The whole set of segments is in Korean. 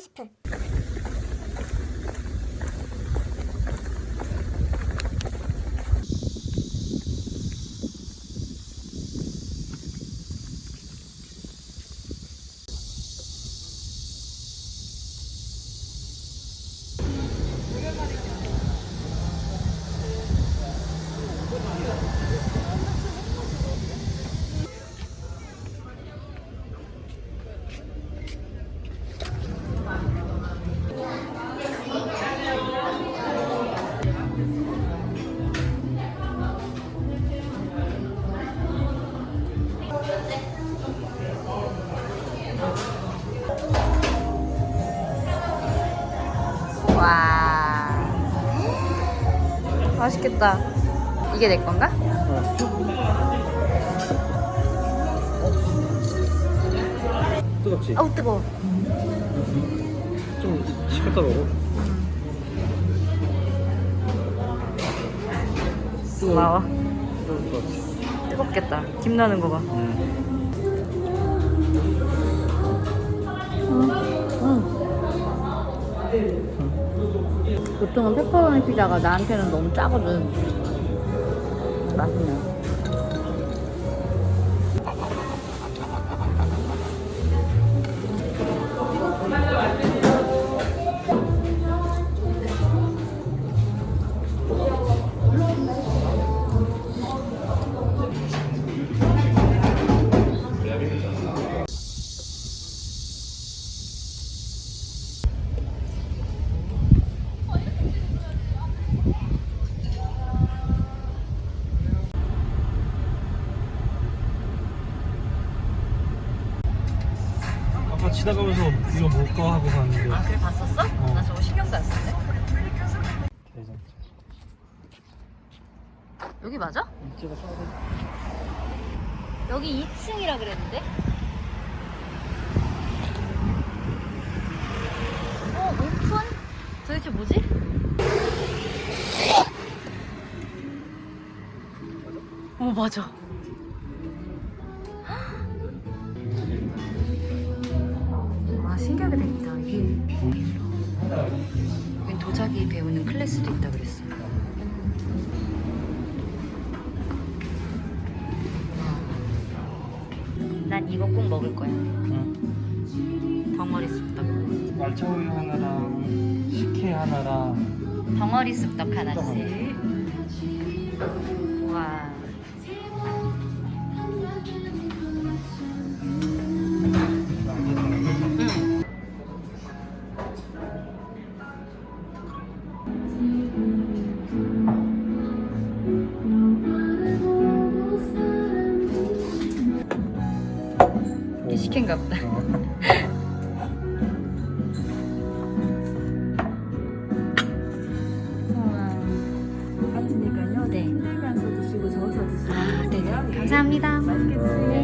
스푼 맛있겠다 이게 내 건가? 뜨겁지? 어우 뜨거워. 좀 식혔다 먹어 고마워. 것 같아. 뜨겁겠다. 김 나는 거봐 보통은 페퍼로니 피자가 나한테는 너무 짜거든 맛있네 아까 지나가면서 이거 뭘까 하고 봤는데 아 그래 봤었어? 어. 나 저거 신경도 안 썼네 대장 여기 맞아? 써야 돼 여기 2층이라 그랬는데? 어, 오픈? 도대체 뭐지? 어, 맞아. 돼 있다. 이게. 도자기 배우는 클래스도 있다 그랬어. 난 이거 꼭 먹을 거야. 응. 덩어리 쑥떡. 말차우유 하나랑 식혜 하나랑 덩어리 쑥떡 하나씩. 감사합니다. 맛있게 드세요.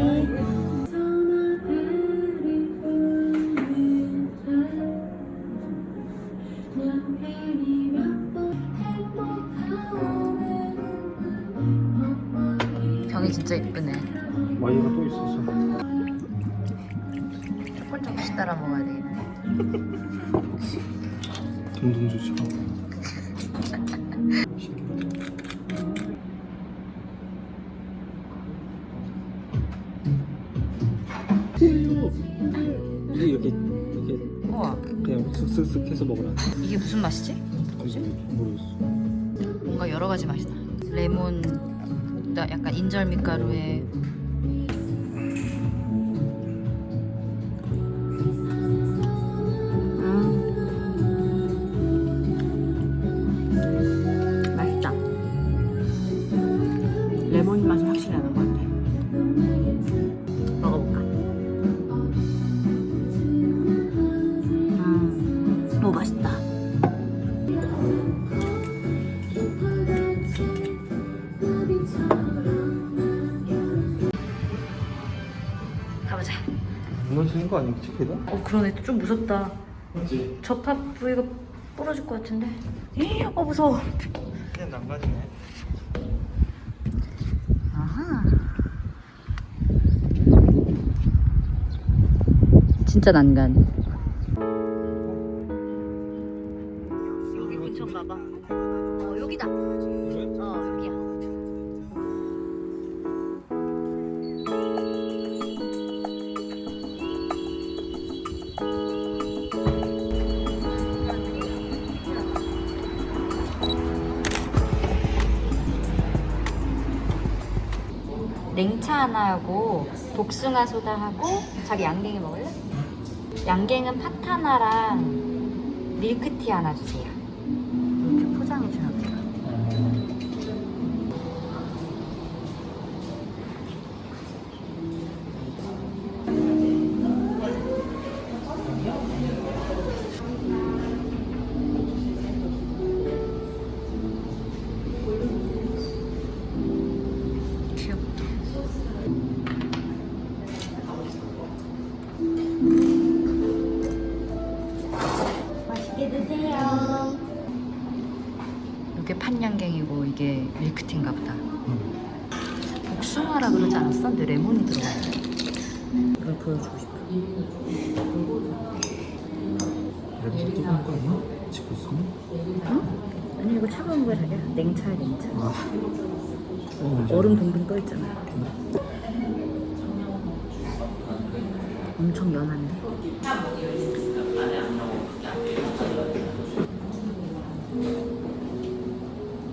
이게 이렇게 이렇게 우와, 그냥 쓱쓱쓱 해서 먹으라 이게 무슨 맛이지? 그지 모르겠어 뭔가 여러 가지 맛이다. 레몬, 나 약간 인절 밀가루에 음. 맛있다. 레몬 맛이 확실히 나는 거 아니겠지 걔가? 어 그러네 좀 무섭다. 맞지 접합 부위가 부러질 것 같은데. 어 무서워. 그냥 난간이네 아하. 진짜 난간. 냉차 하나하고 복숭아 소다하고 자기 양갱이 먹을래? 양갱은 팥 하나랑 밀크티 하나 주세요. 이렇게 포장해 주나 아라 그러지 않았어? 근데 레몬이 들어가. 이걸 보여주고 싶어. 냄새 뜨거운 거 아니야? 찍고 있으면? 아니 이거 차가운 거야 자기야. 냉차야 냉차. 아. 어, 얼음 동동 떠 있잖아. 엄청 연한데.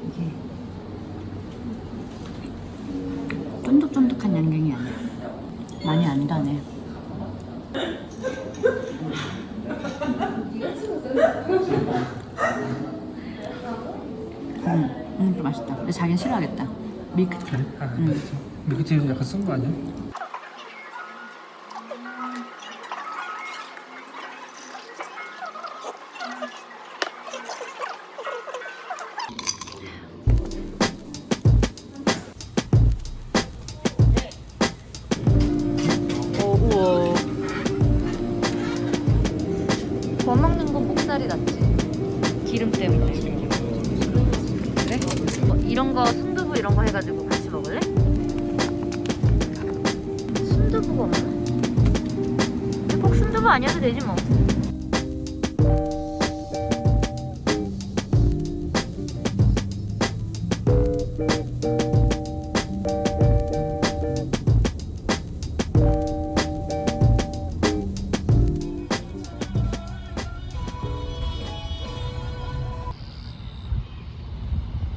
이게 쫀득쫀득한 양갱이 아니야. 많이 안 다네. 음, 음, 좀 맛있다. 근데 자기는 싫어하겠다. 밀크티. 아, 응. 알겠어. 밀크티는 약간 쓴 거 아니야? 이런 거 해가지고 같이 먹을래? 순두부가 없나? 근데 꼭 순두부 아니어도 되지 뭐.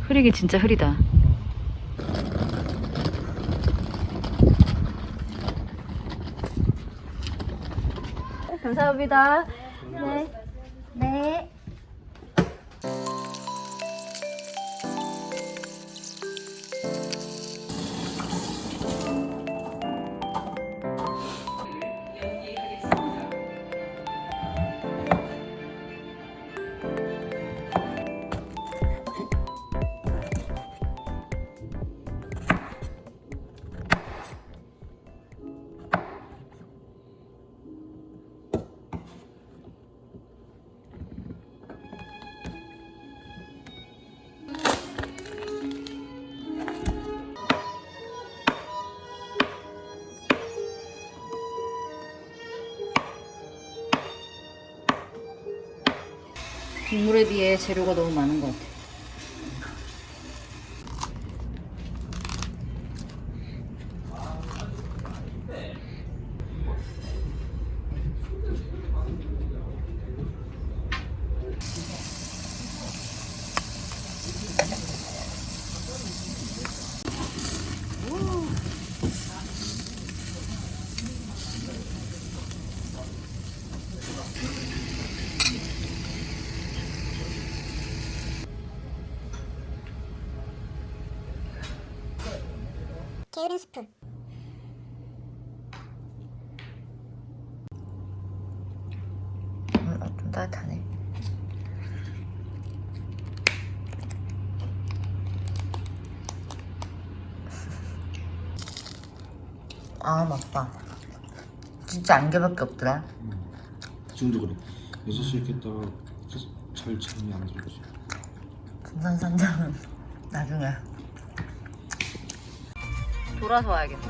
흐리긴 진짜 흐리다. 감사합니다. 네. 네. 국물에 비해 재료가 너무 많은 것 같아. 게으른 스푼 음, 어, 좀 따뜻하네. 아 맞다. 진짜 안개밖에 없더라. 지금도 그래. 6시 이렇게 있다가 잘 잠이 안 들지. 금산산장은 나중에 돌아서 와야겠네.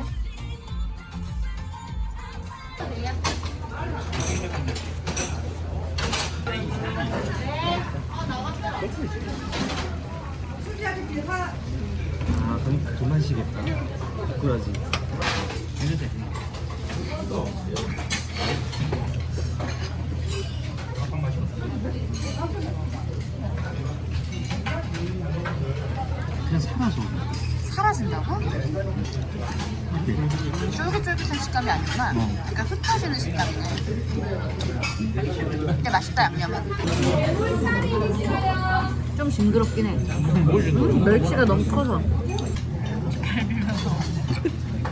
아, 그럼 돈 마시겠다. 그러지. 해도 돼. 그냥 사라져. 사라진다고? 쫄깃쫄깃한 식감이 아니구나. 약간 흩어지는 식감이네. 근데 맛있다 양념은. 좀 징그럽긴 해. 음, 멸치가 너무 커서.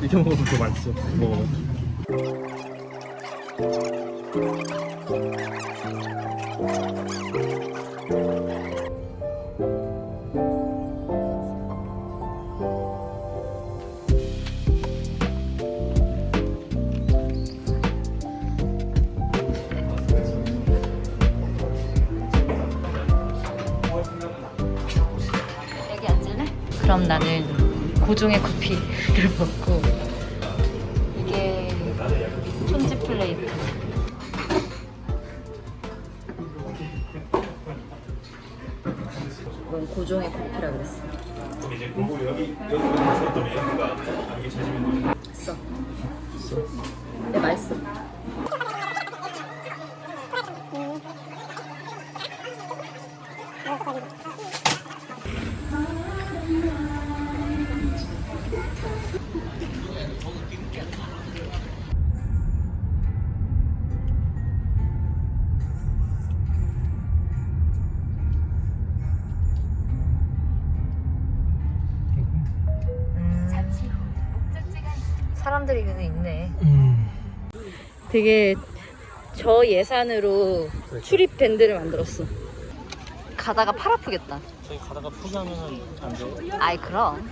이렇게 먹으면 더 맛있어. 먹어. 고종의 커피를 먹고 이게 촌지 플레이트. 이건 고종의 커피라 그랬어. 있어. 있어. 네 맛있어. 사람들이 그래도 있네. 되게 저 예산으로 출입 밴드를 만들었어. 가다가 팔 아프겠다. 저기 가다가 포기하면은 안 돼. 아이 그럼.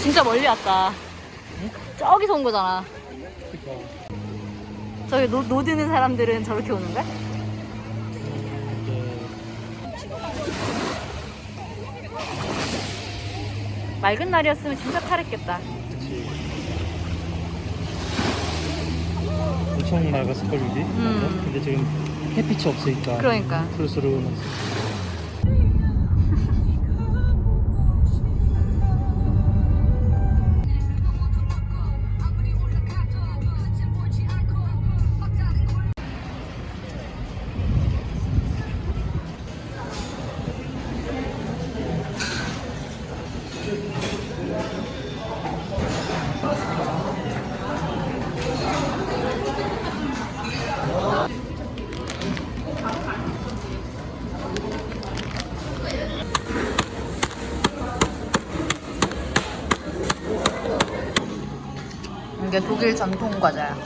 진짜 멀리 왔다. 저기서 온 거잖아. 저기 노, 노드는 사람들은 저렇게 오는 거야? 맑은 날이었으면 진짜 탈했겠다. 엄청 맑았을 걸 여기. 음. 근데 지금 햇빛이 없으니까. 그러니까. 푸르스름한. 이게 독일 전통 과자야.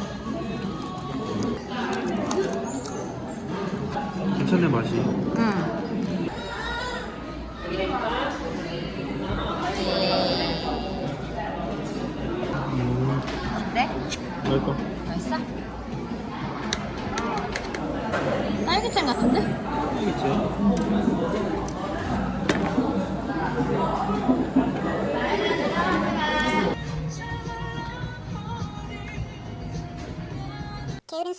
괜찮네 맛이. 응. 음. 어때? 맛있다. 맛있어? 딸기잼 같은데? 알겠지? 게으른.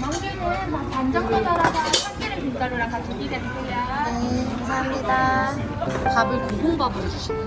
멍게는 반장 소다라가 참기름 김가루랑 같이 비벼 드세요. 감사합니다. 밥을 고봉밥으로 주시네.